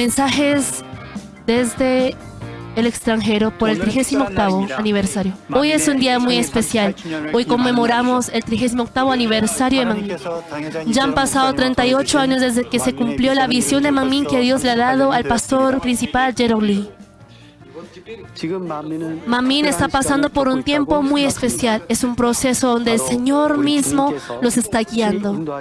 mensajes desde el extranjero por el 38 aniversario. Hoy es un día muy especial. Hoy conmemoramos el 38 aniversario de Manmin. Ya han pasado 38 años desde que se cumplió la visión de Manmin que Dios le ha dado al pastor principal Jerome Lee. Manmin está pasando por un tiempo muy especial. Es un proceso donde el Señor mismo los está guiando.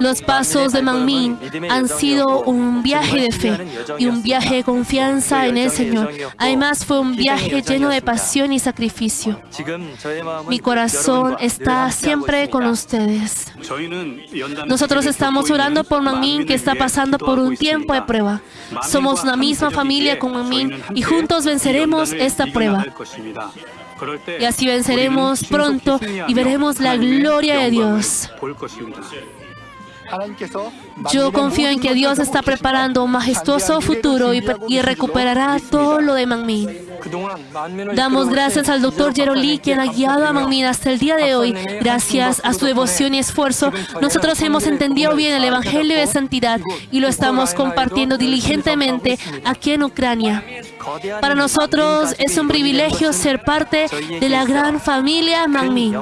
Los pasos de Manmin han sido un viaje de fe y un viaje de confianza en el Señor. Además fue un viaje lleno de pasión y sacrificio. Mi corazón está siempre con ustedes. Nosotros estamos orando por Manmin que está pasando por un tiempo de prueba. Somos una misma familia con Manmin y juntos venceremos esta prueba. Y así venceremos pronto y veremos la gloria de Dios. Yo confío en que Dios está preparando un majestuoso futuro y, recuperará todo lo de Mangmin. Damos gracias al doctor Lee, quien ha guiado a Mangmin hasta el día de hoy. Gracias a su devoción y esfuerzo, nosotros hemos entendido bien el Evangelio de Santidad y lo estamos compartiendo diligentemente aquí en Ucrania. Para nosotros es un privilegio ser parte de la gran familia Mangmin.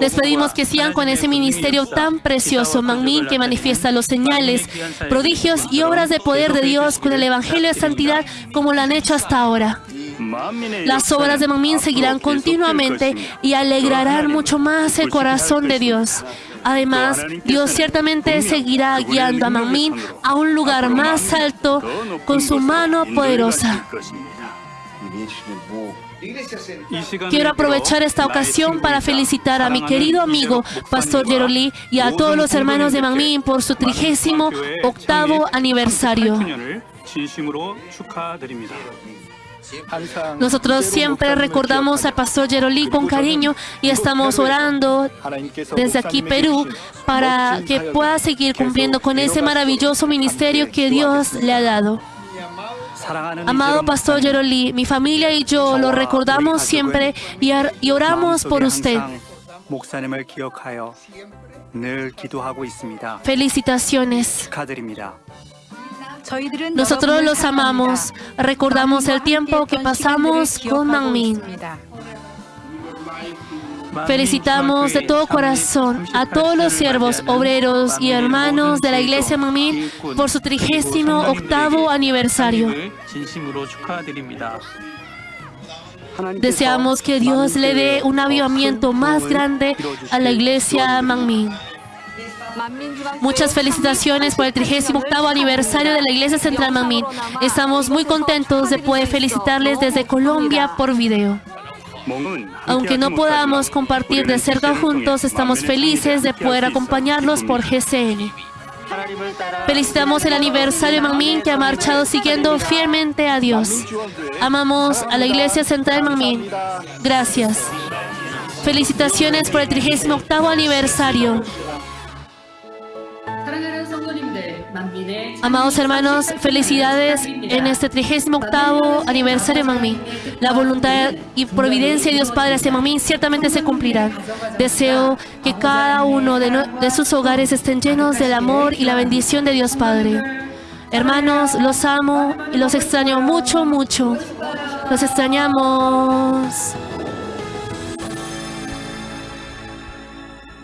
Les pedimos que sigan con ese ministerio tan precioso, Manmin, que manifiesta los señales, prodigios y obras de poder de Dios con el Evangelio de Santidad como lo han hecho hasta ahora. Las obras de Manmin seguirán continuamente y alegrarán mucho más el corazón de Dios. Además, Dios ciertamente seguirá guiando a Manmin a un lugar más alto con su mano poderosa. Quiero aprovechar esta ocasión para felicitar a mi querido amigo Pastor Jerolí y a todos los hermanos de Manmin por su trigésimo octavo aniversario. Nosotros siempre recordamos al pastor Jerolí con cariño y estamos orando desde aquí Perú para que pueda seguir cumpliendo con ese maravilloso ministerio que Dios le ha dado. Amado Pastor Jerolí, mi familia y yo lo recordamos siempre y, oramos por usted. Felicitaciones. Nosotros los amamos. Recordamos el tiempo que pasamos con Mangmin. Felicitamos de todo corazón a todos los siervos, obreros y hermanos de la Iglesia Mamín por su trigésimo octavo aniversario. Deseamos que Dios le dé un avivamiento más grande a la Iglesia Mamín. Muchas felicitaciones por el 38 aniversario de la Iglesia Central Mamín. Estamos muy contentos de poder felicitarles desde Colombia por video. Aunque no podamos compartir de cerca juntos, estamos felices de poder acompañarlos por GCN. Felicitamos el aniversario de Manmin que ha marchado siguiendo fielmente a Dios. Amamos a la Iglesia Central de Manmin. Gracias. Felicitaciones por el 38 aniversario. Amados hermanos, felicidades en este 38 aniversario de Mami. La voluntad y providencia de Dios Padre hacia Mami ciertamente se cumplirá. Deseo que cada uno de, de sus hogares estén llenos del amor y la bendición de Dios Padre. Hermanos, los amo y los extraño mucho, mucho. Los extrañamos.